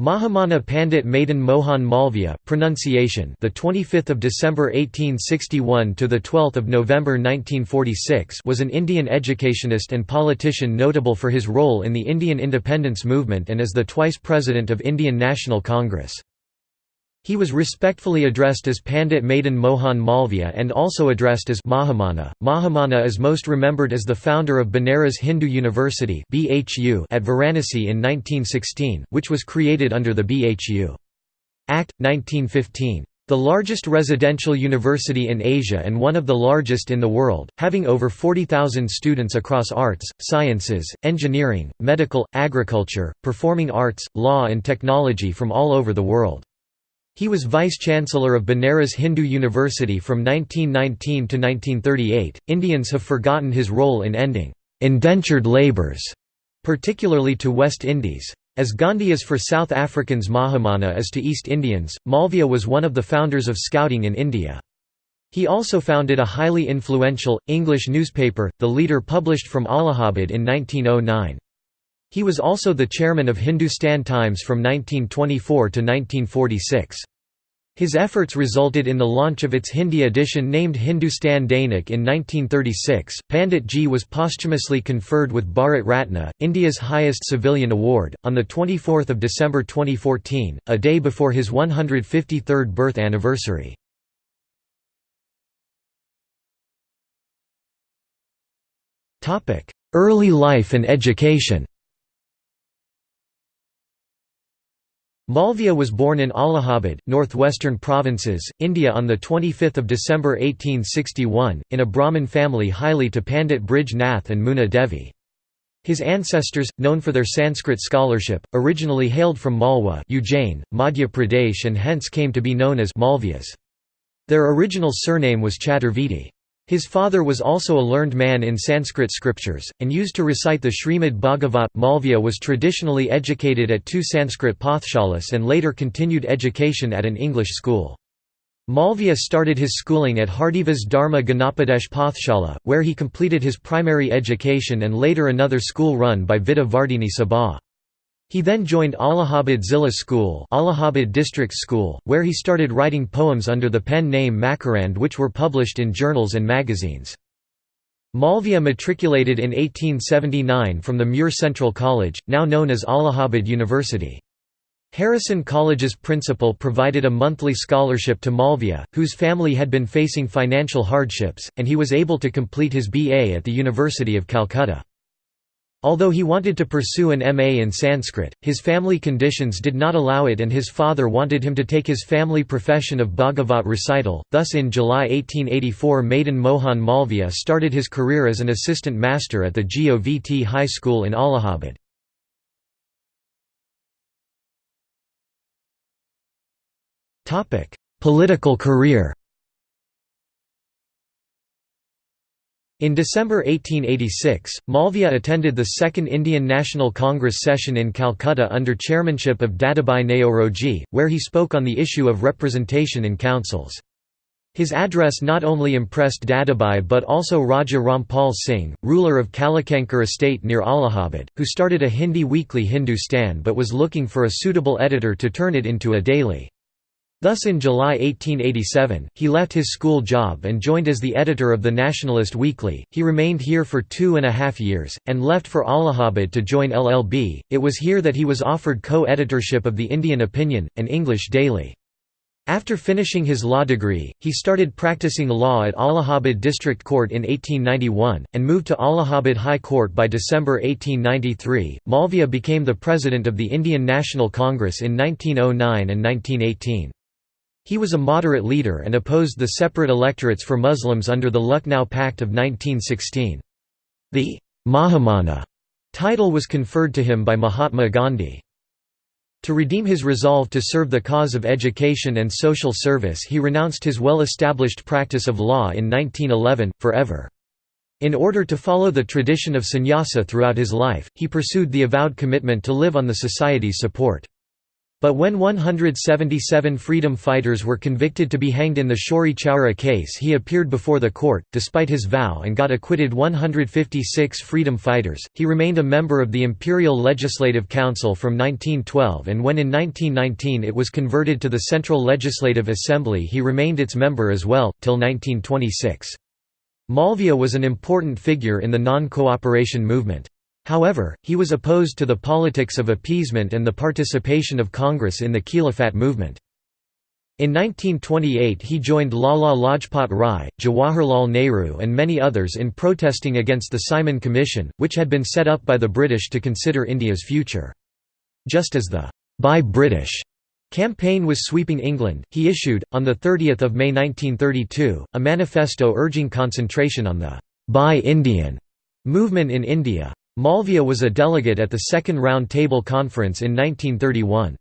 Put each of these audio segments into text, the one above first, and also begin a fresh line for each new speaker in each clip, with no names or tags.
Mahamana Pandit Madan Mohan Malviya pronunciation the 25th of December 1861 to the 12th of November 1946 was an Indian educationist and politician notable for his role in the Indian independence movement and as the twice president of Indian National Congress he was respectfully addressed as Pandit Madan Mohan Malviya and also addressed as Mahamana. Mahamana is most remembered as the founder of Banaras Hindu University at Varanasi in 1916, which was created under the BHU Act, 1915. The largest residential university in Asia and one of the largest in the world, having over 40,000 students across arts, sciences, engineering, medical, agriculture, performing arts, law and technology from all over the world. He was vice-chancellor of Banaras Hindu University from 1919 to 1938. Indians have forgotten his role in ending indentured labours, particularly to West Indies. As Gandhi is for South Africans Mahamana is to East Indians, Malviya was one of the founders of Scouting in India. He also founded a highly influential, English newspaper, The Leader published from Allahabad in 1909. He was also the chairman of Hindustan Times from 1924 to 1946. His efforts resulted in the launch of its Hindi edition named Hindustan Dainik in 1936. Pandit Ji was posthumously conferred with Bharat Ratna, India's highest civilian award, on 24 December 2014, a day before his 153rd birth anniversary. Early life and education Malviya was born in Allahabad, northwestern provinces, India on 25 December 1861, in a Brahmin family highly to Pandit Brijnath and Muna Devi. His ancestors, known for their Sanskrit scholarship, originally hailed from Malwa Ujjain, Madhya Pradesh and hence came to be known as Malviyas. Their original surname was Chaturvedi. His father was also a learned man in Sanskrit scriptures, and used to recite the Srimad Bhagavat. Malviya was traditionally educated at two Sanskrit pathshalas and later continued education at an English school. Malviya started his schooling at Hardivas Dharma Gyanopadesh Pathshala, where he completed his primary education and later another school run by Vidya Vardhini Sabha. He then joined Allahabad Zilla School Allahabad District School, where he started writing poems under the pen name Makarand which were published in journals and magazines. Malviya matriculated in 1879 from the Muir Central College, now known as Allahabad University. Harrison College's principal provided a monthly scholarship to Malviya, whose family had been facing financial hardships, and he was able to complete his BA at the University of Calcutta. Although he wanted to pursue an MA in Sanskrit, his family conditions did not allow it and his father wanted him to take his family profession of Bhagavat recital, thus in July 1884 Madan Mohan Malviya started his career as an assistant master at the GOVT High School in Allahabad. Political career In December 1886, Malviya attended the Second Indian National Congress session in Calcutta under chairmanship of Dadabhai Naoroji, where he spoke on the issue of representation in councils. His address not only impressed Dadabhai but also Raja Rampal Singh, ruler of Kalakankar estate near Allahabad, who started a Hindi weekly Hindustan but was looking for a suitable editor to turn it into a daily. Thus in July 1887, he left his school job and joined as the editor of the Nationalist Weekly. He remained here for two and a half years, and left for Allahabad to join LLB. It was here that he was offered co editorship of the Indian Opinion, an English daily. After finishing his law degree, he started practicing law at Allahabad District Court in 1891, and moved to Allahabad High Court by December 1893. Malviya became the president of the Indian National Congress in 1909 and 1918. He was a moderate leader and opposed the separate electorates for Muslims under the Lucknow Pact of 1916. The Mahamana title was conferred to him by Mahatma Gandhi. To redeem his resolve to serve the cause of education and social service he renounced his well-established practice of law in 1911, forever. In order to follow the tradition of sannyasa throughout his life, he pursued the avowed commitment to live on the society's support. But when 177 freedom fighters were convicted to be hanged in the Chauri Chaura case he appeared before the court, despite his vow and got acquitted 156 freedom fighters. He remained a member of the Imperial Legislative Council from 1912 and when in 1919 it was converted to the Central Legislative Assembly he remained its member as well, till 1926. Malviya was an important figure in the non-cooperation movement. However, he was opposed to the politics of appeasement and the participation of Congress in the Khilafat movement. In 1928 he joined Lala Lajpat Rai, Jawaharlal Nehru and many others in protesting against the Simon Commission, which had been set up by the British to consider India's future. Just as the «Buy British» campaign was sweeping England, he issued, on 30 May 1932, a manifesto urging concentration on the «Buy Indian» movement in India. Malviya was a delegate at the Second Round Table Conference in 1931.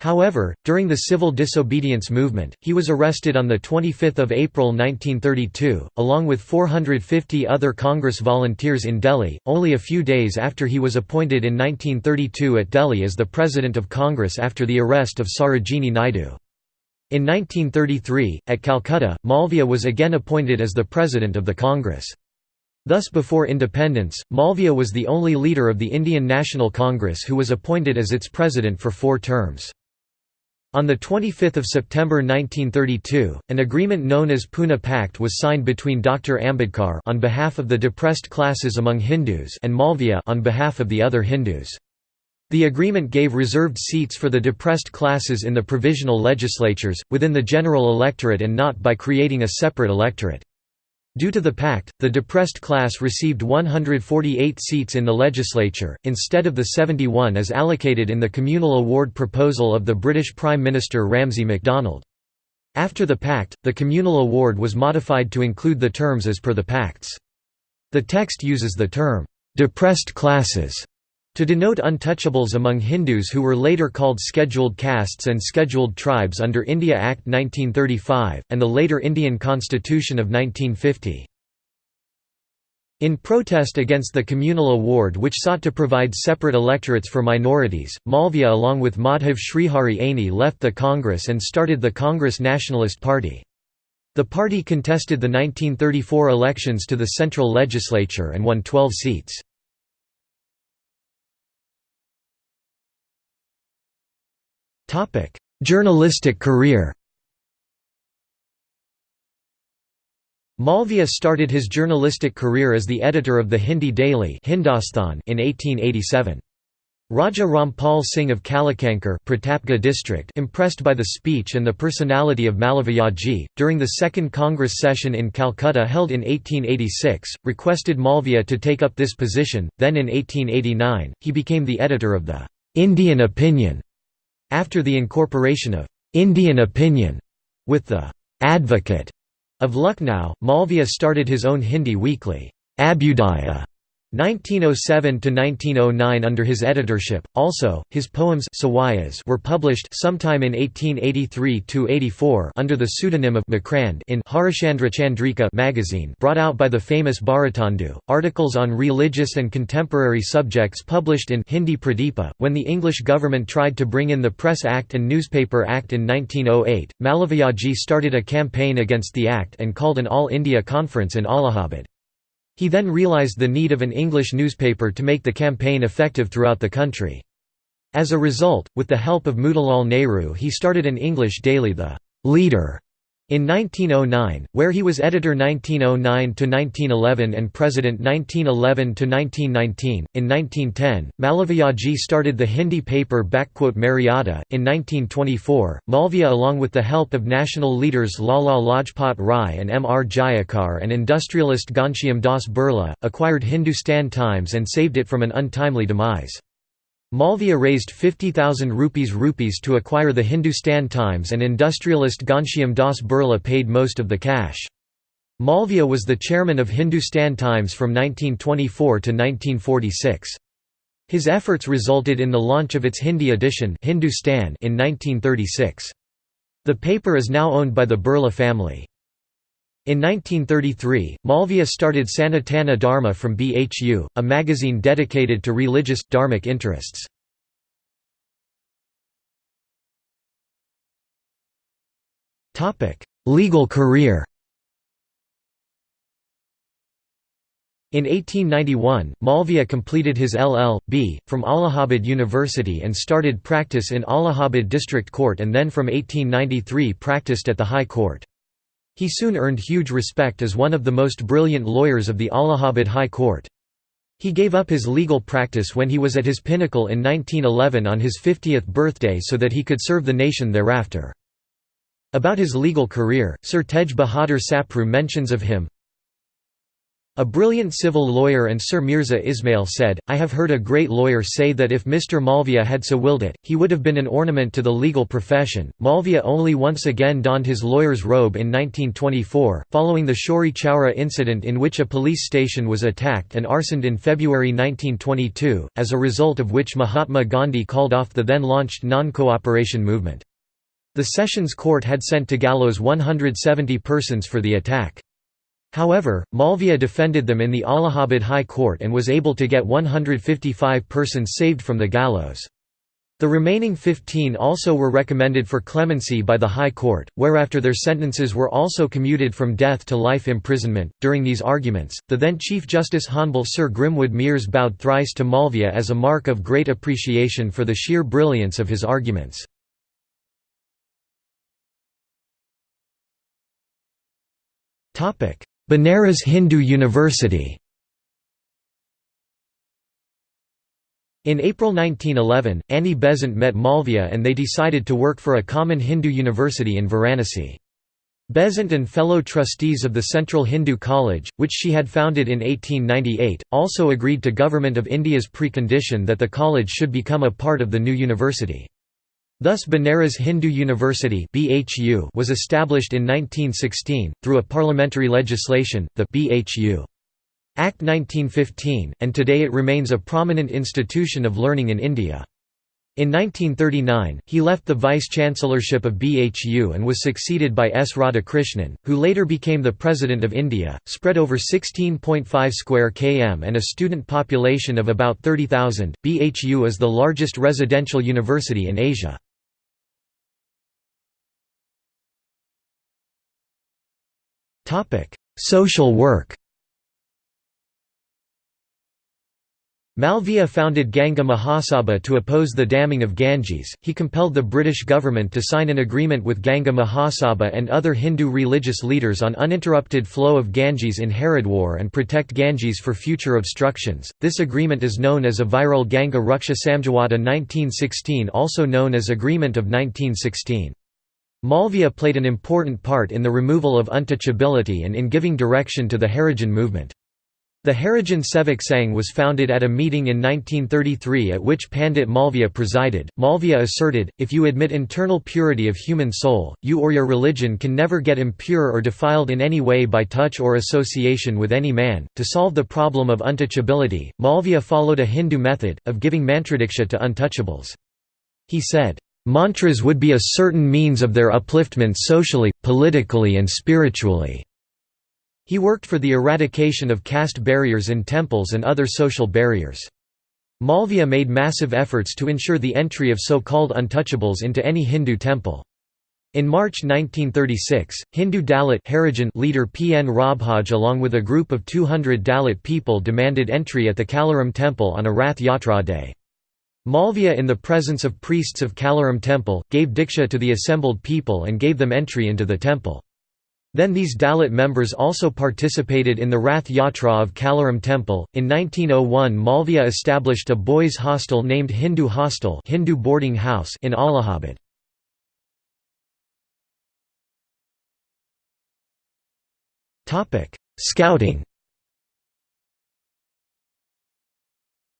However, during the civil disobedience movement, he was arrested on 25 April 1932, along with 450 other Congress volunteers in Delhi, only a few days after he was appointed in 1932 at Delhi as the President of Congress after the arrest of Sarojini Naidu. In 1933, at Calcutta, Malviya was again appointed as the President of the Congress. Thus before independence, Malviya was the only leader of the Indian National Congress who was appointed as its president for four terms. On 25 September 1932, an agreement known as Pune Pact was signed between Dr. Ambedkar on behalf of the depressed classes among Hindus and Malviya on behalf of the other Hindus. The agreement gave reserved seats for the depressed classes in the provisional legislatures, within the general electorate and not by creating a separate electorate. Due to the pact, the depressed class received 148 seats in the legislature, instead of the 71 as allocated in the communal award proposal of the British Prime Minister Ramsay MacDonald. After the pact, the communal award was modified to include the terms as per the pacts. The text uses the term, "'depressed classes' To denote untouchables among Hindus who were later called scheduled castes and scheduled tribes under India Act 1935, and the later Indian Constitution of 1950. In protest against the communal award which sought to provide separate electorates for minorities, Malviya along with Madhav Srihari Aney left the Congress and started the Congress Nationalist Party. The party contested the 1934 elections to the central legislature and won 12 seats. Journalistic career. Malviya started his journalistic career as the editor of the Hindi daily Hindostan in 1887. Raja Rampal Singh of Kalakankar Pratapgarh district impressed by the speech and the personality of Malaviyaji, during the Second Congress session in Calcutta held in 1886, requested Malviya to take up this position, then in 1889, he became the editor of the "'Indian Opinion' After the incorporation of «Indian opinion» with the «Advocate» of Lucknow, Malviya started his own Hindi weekly, Abhyudaya, 1907–1909 under his editorship. Also, his poems were published sometime in 1883–84 under the pseudonym of Makrand in Harishchandra Chandrika magazine brought out by the famous Bharatendu. Articles on religious and contemporary subjects published in Hindi Pradeepa. When the English government tried to bring in the Press Act and Newspaper Act in 1908, Malaviyaji started a campaign against the act and called an All India conference in Allahabad. He then realized the need of an English newspaper to make the campaign effective throughout the country. As a result, with the help of Motilal Nehru he started an English daily The Leader in 1909, where he was editor 1909–1911 and president 1911–1919, in 1910, Malaviyaji started the Hindi paper Maryada. In 1924, Malviya along with the help of national leaders Lala Lajpat Rai and M. R. Jayakar and industrialist Ghanshyam Das Birla, acquired Hindustan Times and saved it from an untimely demise. Malviya raised 50,000 rupees rupees to acquire the Hindustan Times and industrialist Ghanshyam Das Birla paid most of the cash. Malviya was the chairman of Hindustan Times from 1924 to 1946. His efforts resulted in the launch of its Hindi edition Hindustan in 1936. The paper is now owned by the Birla family. In 1933, Malviya started Sanatana Dharma from BHU, a magazine dedicated to religious, dharmic interests. Legal career In 1891, Malviya completed his LL.B. from Allahabad University and started practice in Allahabad District Court and then from 1893 practiced at the High Court. He soon earned huge respect as one of the most brilliant lawyers of the Allahabad High Court. He gave up his legal practice when he was at his pinnacle in 1911 on his 50th birthday so that he could serve the nation thereafter. About his legal career, Sir Tej Bahadur Sapru mentions of him, a brilliant civil lawyer and Sir Mirza Ismail said, I have heard a great lawyer say that if Mr. Malviya had so willed it, he would have been an ornament to the legal profession. Malviya only once again donned his lawyer's robe in 1924, following the Chauri Chaura incident in which a police station was attacked and arsoned in February 1922, as a result of which Mahatma Gandhi called off the then launched non-cooperation movement. The Sessions Court had sent to gallows 170 persons for the attack. However, Malviya defended them in the Allahabad High Court and was able to get 155 persons saved from the gallows. The remaining 15 also were recommended for clemency by the High Court, whereafter their sentences were also commuted from death to life imprisonment. During these arguments, the then Chief Justice Honble Sir Grimwood Mears bowed thrice to Malviya as a mark of great appreciation for the sheer brilliance of his arguments. Banaras Hindu University In April 1911, Annie Besant met Malviya and they decided to work for a common Hindu university in Varanasi. Besant and fellow trustees of the Central Hindu College, which she had founded in 1898, also agreed to Government of India's precondition that the college should become a part of the new university. Thus Banaras Hindu University was established in 1916, through a parliamentary legislation, the BHU. Act 1915, and today it remains a prominent institution of learning in India. In 1939, he left the vice-chancellorship of BHU and was succeeded by S. Radhakrishnan, who later became the President of India, spread over 16.5 square km and a student population of about 30,000. BHU is the largest residential university in Asia. Social work Malviya founded Ganga Mahasabha to oppose the damming of Ganges. He compelled the British government to sign an agreement with Ganga Mahasabha and other Hindu religious leaders on uninterrupted flow of Ganges in Haridwar and protect Ganges for future obstructions. This agreement is known as Aviral Ganga Raksha Samjhauta 1916, also known as Agreement of 1916. Malviya played an important part in the removal of untouchability and in giving direction to the Harijan movement. The Harijan Sevak Sangh was founded at a meeting in 1933 at which Pandit Malviya presided. Malviya asserted, if you admit internal purity of human soul, you or your religion can never get impure or defiled in any way by touch or association with any man. To solve the problem of untouchability, Malviya followed a Hindu method, of giving mantradiksha to untouchables. He said, Mantras would be a certain means of their upliftment socially, politically and spiritually. He worked for the eradication of caste barriers in temples and other social barriers. Malviya made massive efforts to ensure the entry of so-called untouchables into any Hindu temple. In March 1936, Hindu Dalit leader P. N. Rajbhoj along with a group of 200 Dalit people demanded entry at the Kalaram temple on a Rath Yatra day. Malviya in the presence of priests of Kalaram temple, gave diksha to the assembled people and gave them entry into the temple. Then these Dalit members also participated in the Rath Yatra of Kalaram temple. In 1901 Malviya established a boys' hostel named Hindu Hostel Hindu boarding house in Allahabad. Scouting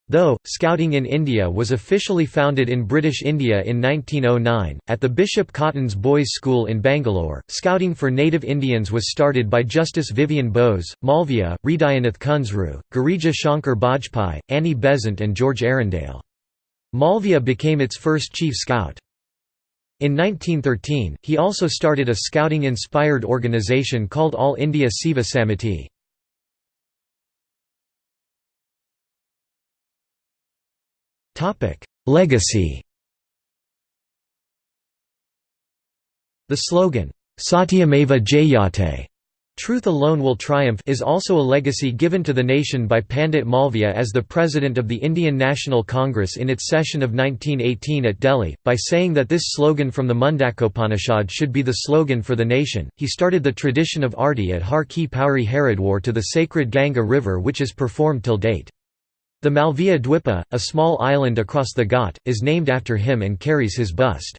Though, Scouting in India was officially founded in British India in 1909, at the Bishop Cotton's Boys' School in Bangalore, Scouting for native Indians was started by Justice Vivian Bose, Malviya, Hridayanath Kunzru, Girija Shankar Bajpai, Annie Besant and George Arundale. Malviya became its first chief scout. In 1913, he also started a scouting-inspired organisation called All India Seva Samiti. Legacy The slogan, Satyameva Jayate Truth Alone Will Triumph is also a legacy given to the nation by Pandit Malviya as the president of the Indian National Congress in its session of 1918 at Delhi. By saying that this slogan from the Mundakopanishad should be the slogan for the nation, he started the tradition of arti at Har Ki Pauri Haridwar to the sacred Ganga river which is performed till date. The Malviya Dwipa, a small island across the Ghat, is named after him and carries his bust.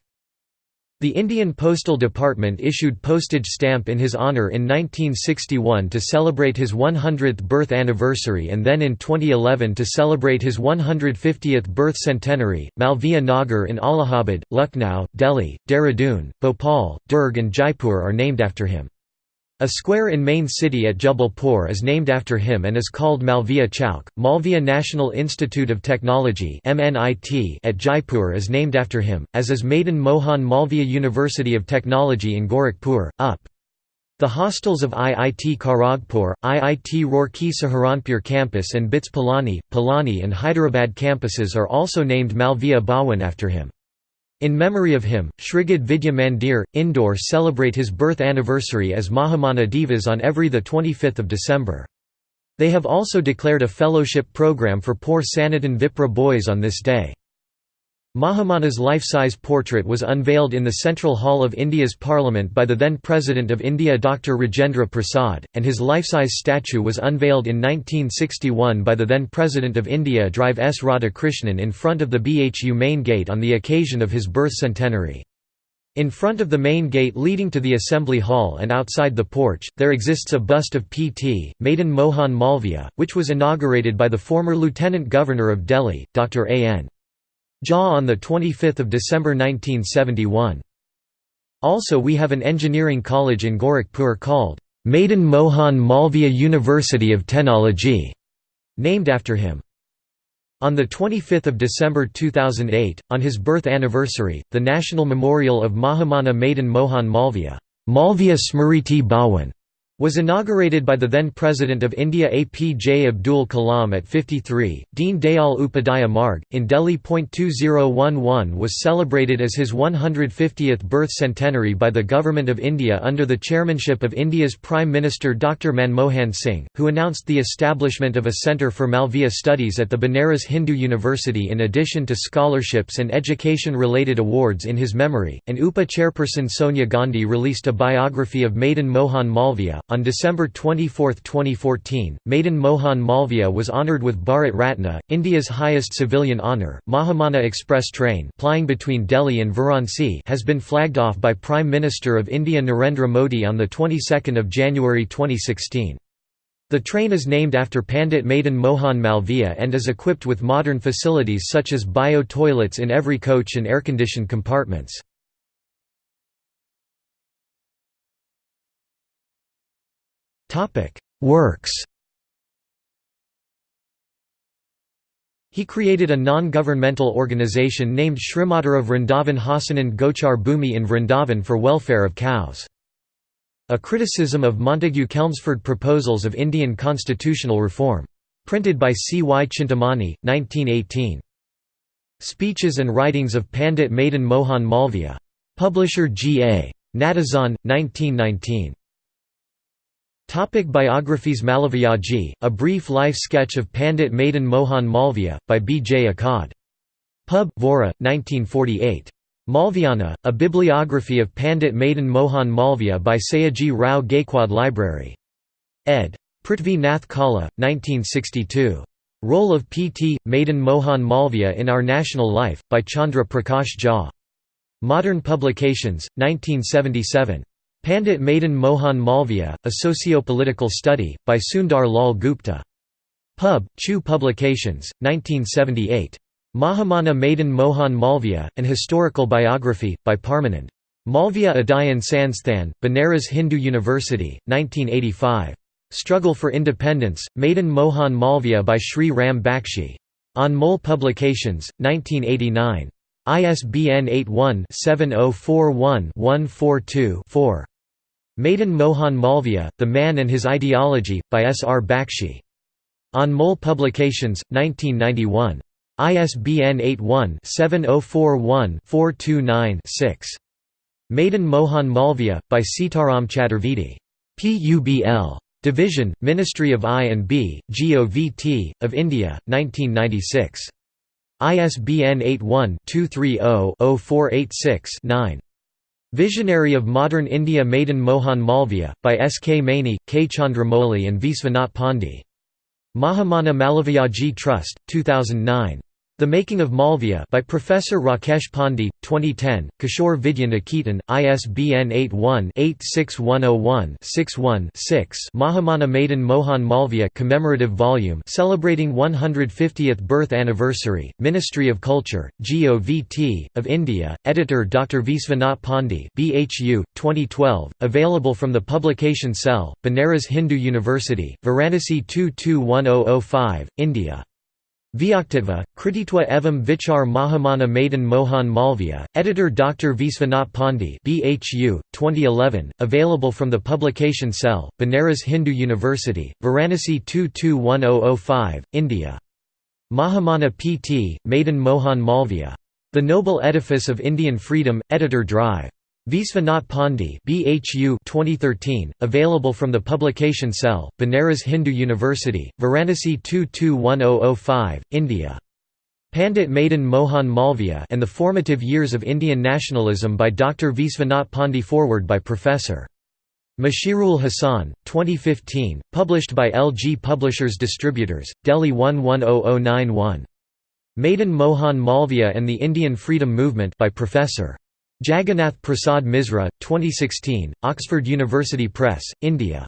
The Indian Postal Department issued postage stamp in his honour in 1961 to celebrate his 100th birth anniversary and then in 2011 to celebrate his 150th birth centenary. Malviya Nagar in Allahabad, Lucknow, Delhi, Dehradun, Bhopal, Durg and Jaipur are named after him. A square in main city at Jabalpur is named after him and is called Malviya Chowk. Malviya National Institute of Technology at Jaipur is named after him, as is Madan Mohan Malviya University of Technology in Gorakhpur, UP. The hostels of IIT Kharagpur, IIT Roorkee Saharanpur campus and BITS Pilani, Pilani and Hyderabad campuses are also named Malviya Bhawan after him. In memory of him, Shrigad Vidya Mandir, Indore celebrate his birth anniversary as Mahamana Divas on every 25 December. They have also declared a fellowship program for poor Sanatan Vipra boys on this day. Mahamana's life-size portrait was unveiled in the Central Hall of India's Parliament by the then President of India Dr. Rajendra Prasad, and his life-size statue was unveiled in 1961 by the then President of India Drive S. Radhakrishnan in front of the BHU main gate on the occasion of his birth centenary. In front of the main gate leading to the Assembly Hall and outside the porch, there exists a bust of P.T. Madan Mohan Malviya, which was inaugurated by the former Lieutenant Governor of Delhi, Dr. A. Jha on 25 December 1971. Also we have an engineering college in Gorakhpur called, Madan Mohan Malviya University of Technology, named after him. On 25 December 2008, on his birth anniversary, the National Memorial of Mahamana Madan Mohan Malviya Malviya Smriti Bhawan was inaugurated by the then President of India APJ Abdul Kalam at 53, Deen Dayal Upadhyaya Marg, in Delhi. 2011 was celebrated as his 150th birth centenary by the Government of India under the chairmanship of India's Prime Minister Dr. Manmohan Singh, who announced the establishment of a centre for Malviya studies at the Banaras Hindu University in addition to scholarships and education-related awards in his memory, and UPA chairperson Sonia Gandhi released a biography of Madan Mohan Malviya, on December 24, 2014, Madan Mohan Malviya was honoured with Bharat Ratna, India's highest civilian honour. Mahamana Express train plying between Delhi and Varanasi has been flagged off by Prime Minister of India Narendra Modi on the 22nd of January 2016. The train is named after Pandit Madan Mohan Malviya and is equipped with modern facilities such as bio-toilets in every coach and air-conditioned compartments. Works He created a non-governmental organisation named Shrimadhara Vrindavan Hasanand Gochar Bhumi in Vrindavan for welfare of cows. A criticism of Montagu Chelmsford proposals of Indian constitutional reform. Printed by C. Y. Chintamani, 1918. Speeches and writings of Pandit Madan Mohan Malviya. Publisher G. A. Natesan, 1919. Topic biographies Malaviyaji, a brief life sketch of Pandit Madan Mohan Malviya, by B. J. Akkad. Pub. Vora, 1948. Malviana, a bibliography of Pandit Madan Mohan Malviya by Sayaji Rao Gaikwad Library. ed. Prithvi Nath Kala, 1962. Role of P.T. Madan Mohan Malviya in Our National Life, by Chandra Prakash Jha. Modern Publications, 1977. Pandit Madan Mohan Malviya, A Socio-Political Study, by Sundar Lal Gupta. Pub. Chugh Publications, 1978. Mahamana Madan Mohan Malviya, An Historical Biography, by Parmanand. Malviya Adhyayan Sansthan, Banaras Hindu University, 1985. Struggle for Independence, Madan Mohan Malviya by Sri Ram Bakshi. On Anmol Publications, 1989. ISBN 81-7041-142-4. Madan Mohan Malviya, The Man and His Ideology, by S. R. Bakshi. On Anmol Publications, 1991. ISBN 81-7041-429-6. Madan Mohan Malviya, by Sitaram Chaturvedi. PUBL. Division, Ministry of I and B, GOVT, of India, 1996. ISBN 81-230-0486-9. Visionary of Modern India Madan Mohan Malviya, by S. K. Maini, K. Chandramouli and Visvanath Pandey. Mahamana Malaviyaji Trust, 2009. The Making of Malviya by Professor Rakesh Pandey, 2010, Kishore Vidya Niketan, ISBN 81-86101-61-6 Mahamana Madan Mohan Malviya commemorative volume celebrating 150th birth anniversary, Ministry of Culture, GOVT, of India, editor Dr. Visvanath Pandey BHU, 2012, available from the publication cell, Banaras Hindu University, Varanasi 221005, India. Vyaktitva, Krititva evam Vichar Mahamana Madan Mohan Malviya, editor Dr. Visvanath Pandey BHU, 2011, available from the publication cell, Banaras Hindu University, Varanasi 221005, India. Mahamana P.T., Madan Mohan Malviya. The Noble Edifice of Indian Freedom, Editor Drive. Visvanath Pandey BHU 2013, available from the publication cell, Banaras Hindu University, Varanasi 221005, India. Pandit Madan Mohan Malviya and the Formative Years of Indian Nationalism by Dr. Visvanath Pandey Forward by Prof. Mushirul Hasan, 2015, published by LG Publishers Distributors, Delhi 110091. Madan Mohan Malviya and the Indian Freedom Movement by Professor. Jagannath Prasad Misra, 2016, Oxford University Press, India.